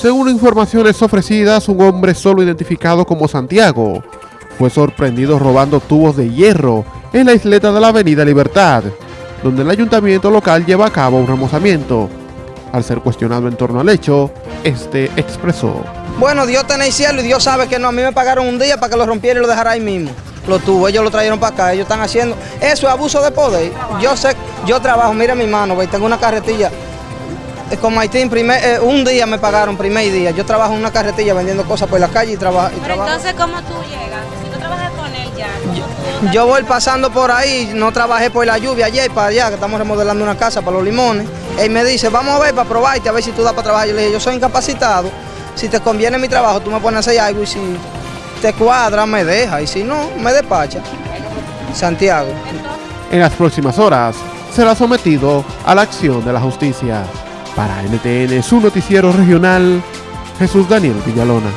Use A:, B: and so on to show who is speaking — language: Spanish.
A: Según informaciones ofrecidas, un hombre solo identificado como Santiago fue sorprendido robando tubos de hierro en la isleta de la avenida Libertad, donde el ayuntamiento local lleva a cabo un remozamiento. Al ser cuestionado en torno al hecho, este expresó.
B: Bueno, Dios tiene el cielo y Dios sabe que no, a mí me pagaron un día para que lo rompiera y lo dejara ahí mismo. Lo tuvo, ellos lo trajeron para acá, ellos están haciendo, eso es abuso de poder. Yo sé, yo trabajo, mira mi mano, tengo una carretilla. Con Haití, primer, eh, un día me pagaron, primer día. Yo trabajo en una carretilla vendiendo cosas por la calle y, trabajo.
C: Pero entonces, ¿cómo tú llegas? Si tú trabajas con él ya.
B: Yo, voy pasando por ahí, no trabajé por la lluvia ayer para allá, que estamos remodelando una casa para los limones. Él me dice, vamos a ver para probarte, a ver si tú das para trabajar. Yo le dije, yo soy incapacitado. Si te conviene mi trabajo, tú me pones a hacer algo y si te cuadra, me deja. Y si no, me despacha. Santiago.
A: En las próximas horas será sometido a la acción de la justicia. Para NTN, su noticiero regional, Jesús Daniel Villalona.